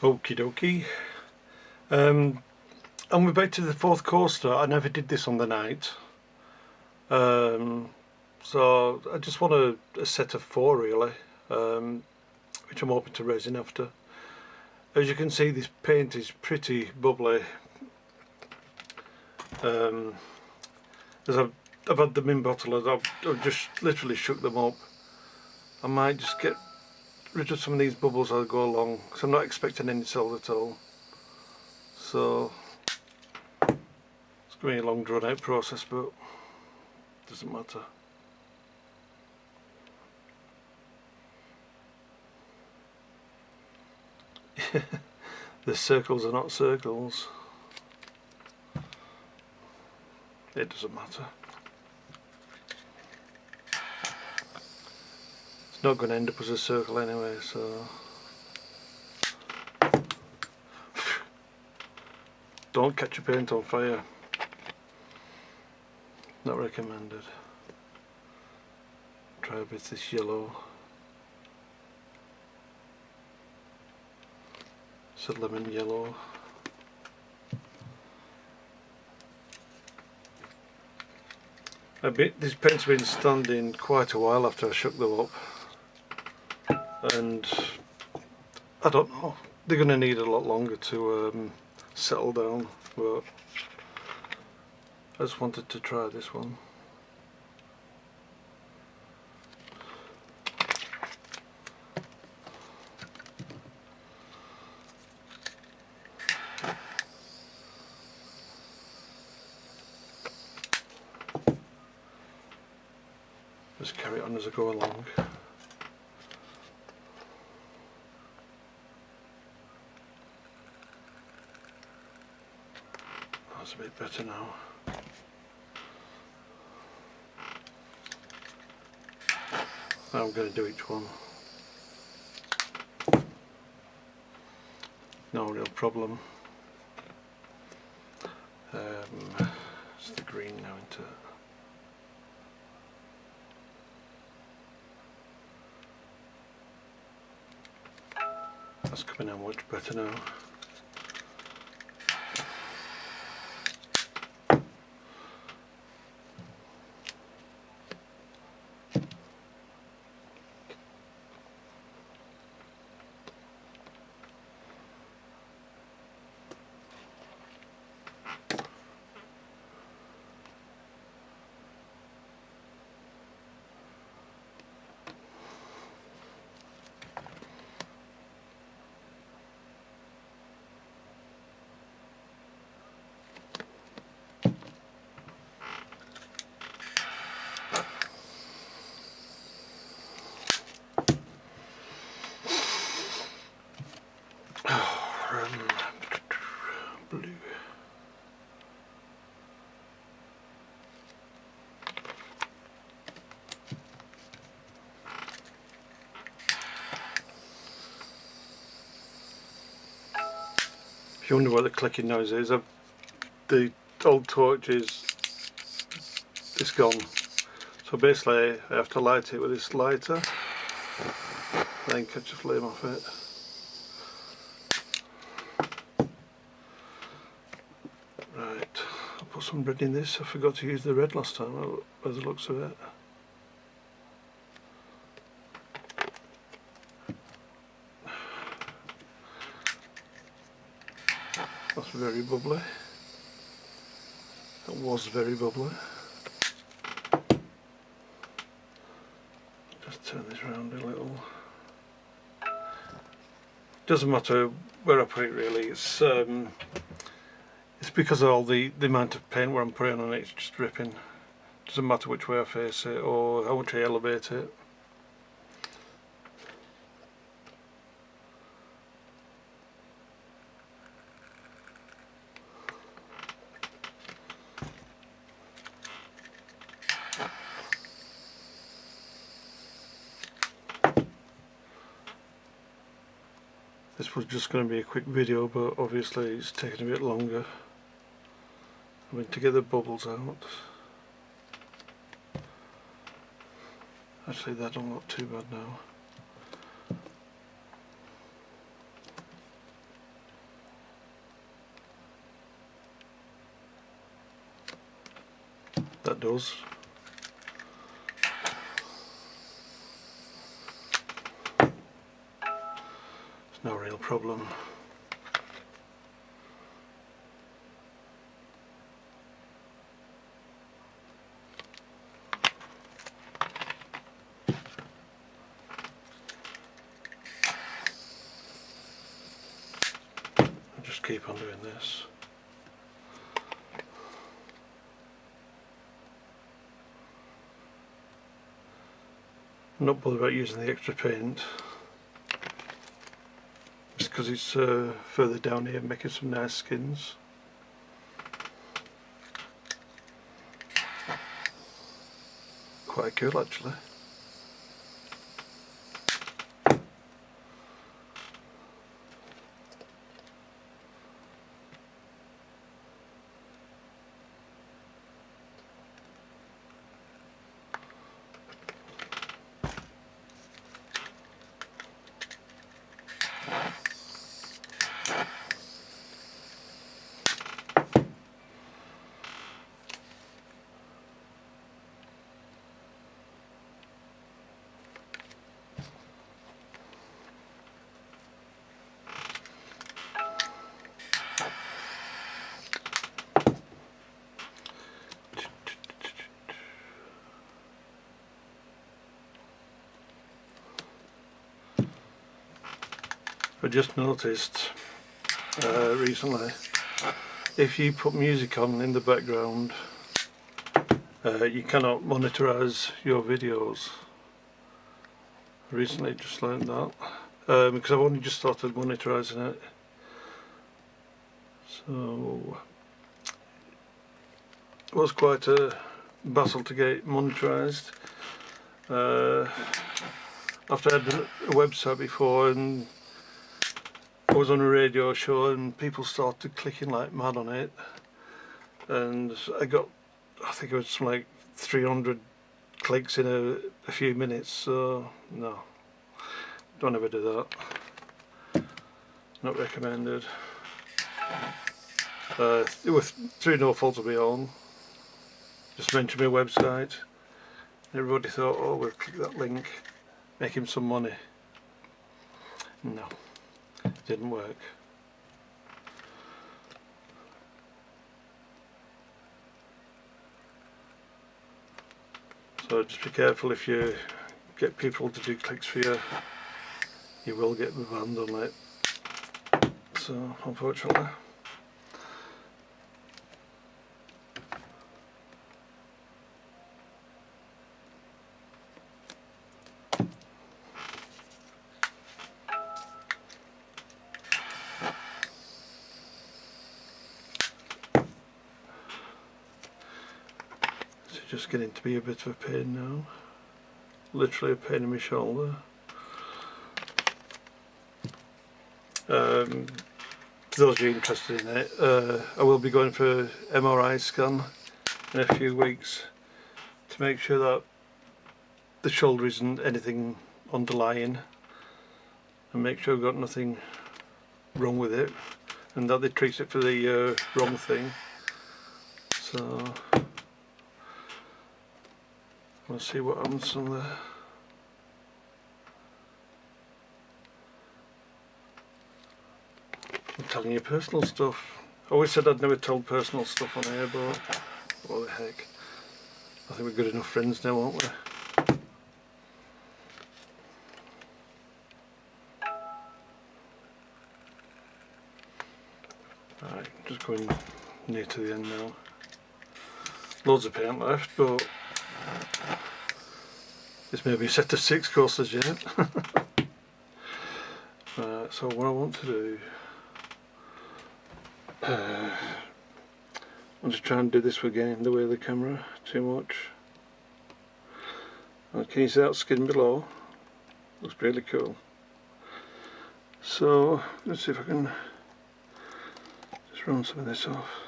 Okie dokie. Um, and we're back to the fourth coaster. I never did this on the night. Um, so I just want a, a set of four really, um, which I'm hoping to resin after. As you can see this paint is pretty bubbly. Um, as I've, I've had them in bottle, I've, I've just literally shook them up. I might just get rid of some of these bubbles as I go along because I'm not expecting any cells at all. So it's going to be a long drawn out process but doesn't matter. The circles are not circles. It doesn't matter not going to end up as a circle anyway so. Don't catch your paint on fire. Not recommended. Try a bit of this yellow. It's a lemon yellow. A bit this paint's been standing quite a while after I shook them up and I don't know. They're going to need a lot longer to um, settle down but I just wanted to try this one. Just carry it on as I go along a bit better now. I'm going to do each one. No real problem. Um, it's the green now into it. That's coming out much better now. If you wonder what the clicking noise is, I've, the old torch is it's gone. So basically I have to light it with this lighter, then catch a flame off it. Right, I'll put some red in this. I forgot to use the red last time by the looks of it. That's very bubbly. That was very bubbly. Just turn this around a little. Doesn't matter where I put it really. It's um, because of all the the amount of paint where I'm putting on it. It's just dripping. Doesn't matter which way I face it or how much I elevate it. This was just going to be a quick video but obviously it's taking a bit longer. I mean to get the bubbles out. Actually that don't look too bad now. That does. No real problem. Keep on doing this. Not bothered about using the extra paint. Just because it's uh, further down here making some nice skins. Quite cool actually I just noticed uh, recently if you put music on in the background uh, you cannot monitorize your videos. Recently just learned that. Um, because I've only just started monitorizing it. So it was quite a battle to get monitorized uh, after I had a website before and I was on a radio show and people started clicking like mad on it. And I got I think it was like 300 clicks in a, a few minutes so no. Don't ever do that. Not recommended. Uh, it was through no fault of my own. Just mentioned my website. Everybody thought oh we'll click that link make him some money. No didn't work. So just be careful if you get people to do clicks for you, you will get banned on it. So unfortunately. Just getting to be a bit of a pain now. Literally a pain in my shoulder. Um, for those of you interested in it, uh, I will be going for MRI scan in a few weeks to make sure that the shoulder isn't anything underlying and make sure I've got nothing wrong with it and that they treat it for the uh, wrong thing. So We'll see what happens on there. I'm telling you personal stuff. I always said I'd never told personal stuff on here, but what the heck. I think we're good enough friends now, aren't we? Right, just going near to the end now. Loads of paint left, but this may be a set of six courses yet. uh, so what I want to do, uh, I'm just trying to do this again the way of the camera too much. Uh, can you see that skin below? Looks really cool. So let's see if I can just run some of this off.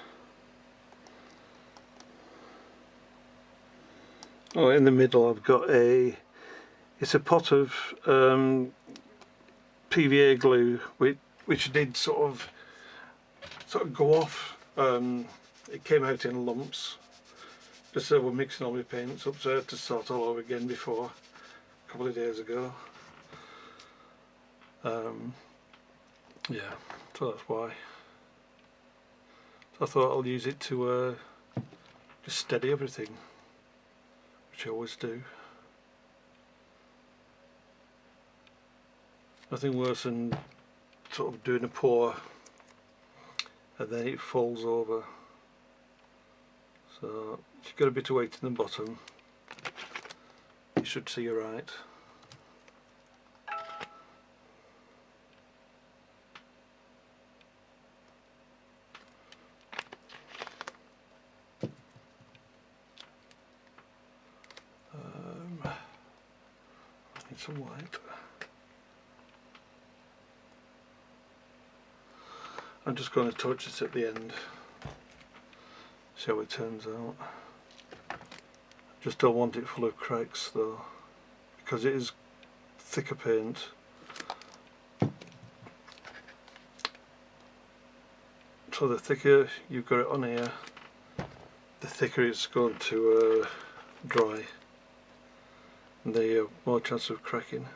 Oh, in the middle I've got a, it's a pot of um, PVA glue which, which did sort of, sort of go off. Um, it came out in lumps Especially we're mixing all my paints up so I had to start all over again before a couple of days ago. Um, yeah, so that's why. So I thought I'll use it to uh, just steady everything, which I always do. Nothing worse than sort of doing a pour and then it falls over. So you've got a bit of weight in the bottom, you should see you right. Um, need some white. I'm just going to touch this at the end. See how it turns out. Just don't want it full of cracks though because it is thicker paint. So the thicker you've got it on here the thicker it's going to uh, dry. And the uh, more chance of cracking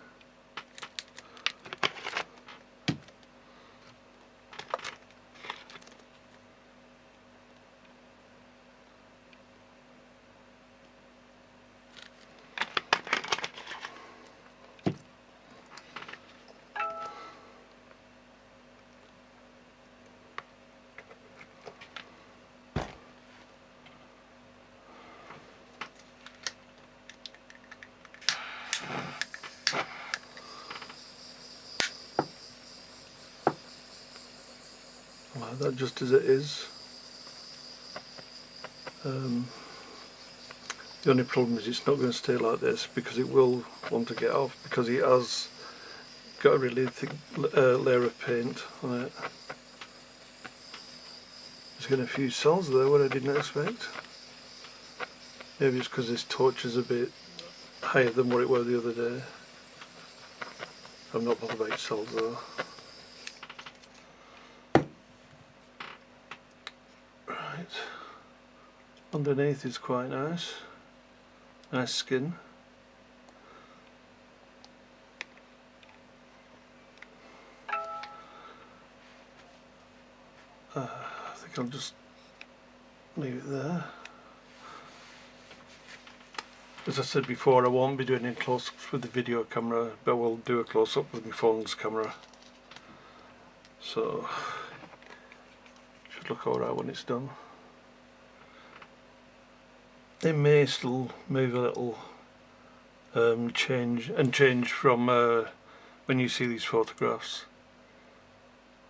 that just as it is. Um, the only problem is it's not going to stay like this because it will want to get off because it has got a really thick uh, layer of paint on it. There's getting a few cells there what I didn't expect. Maybe it's because this torch is a bit higher than what it was the other day. I'm not bothered about cells though underneath is quite nice nice skin. Uh, I think I'll just leave it there. As I said before I won't be doing any close-ups with the video camera but we'll do a close-up with my phone's camera. So should look alright when it's done they may still move a little um, change and change from uh, when you see these photographs.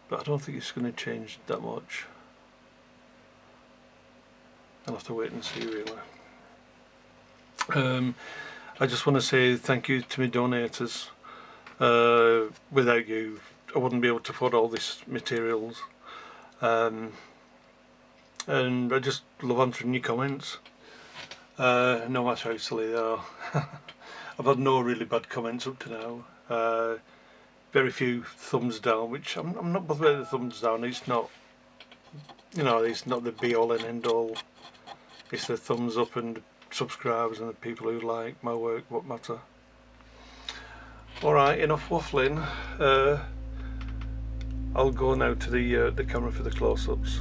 But I don't think it's going to change that much. I'll have to wait and see really. Um, I just want to say thank you to my donators. Uh, without you I wouldn't be able to afford all these materials. Um, and I just love answering your comments uh, no matter how silly they are. I've had no really bad comments up to now. Uh, very few thumbs down, which I'm, I'm not bothered with the thumbs down. It's not, you know, it's not the be all and end all. It's the thumbs up and subscribers and the people who like my work what matter. Alright, enough waffling. Uh, I'll go now to the uh, the camera for the close-ups.